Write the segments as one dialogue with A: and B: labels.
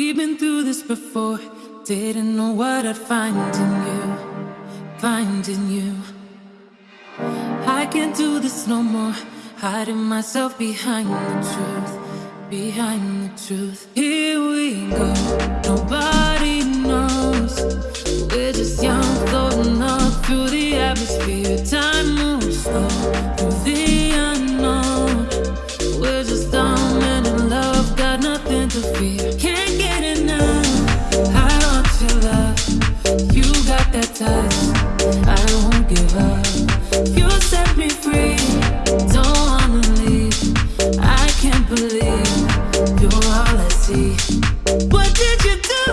A: We've been through this before. Didn't know what I'd find in you. Find in you. I can't do this no more. Hiding myself behind the truth. Behind the truth. Here we go. Nobody What did you do?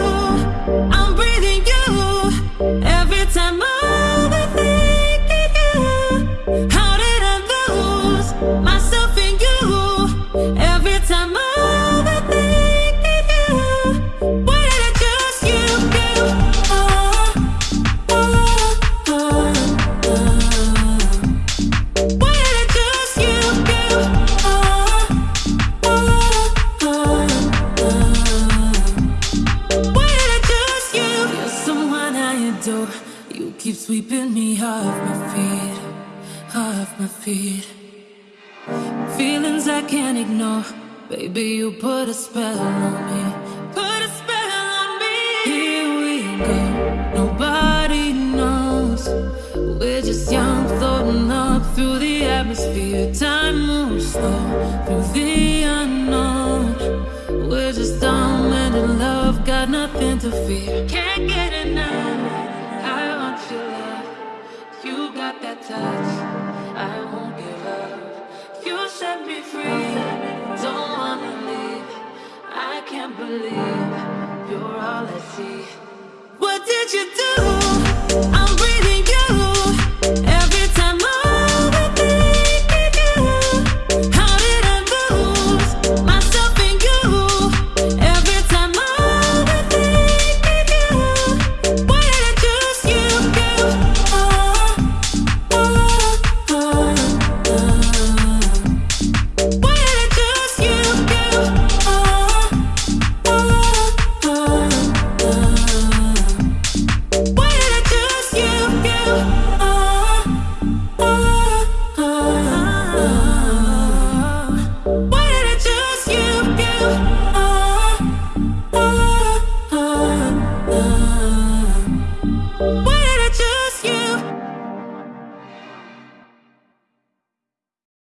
A: I'm breathing you every time I'm thinking you. How did I lose myself You keep sweeping me off my feet, off my feet. Feelings I can't ignore. Baby, you put a spell on me. Put a spell on me. Here we go. Nobody knows. We're just young, floating up through the atmosphere. Time moves slow through the unknown. We're just dumb and in love, got nothing to fear. Can't get enough. Touch. I won't give up. You set me free. Don't wanna leave. I can't believe you're all I see. What did you do?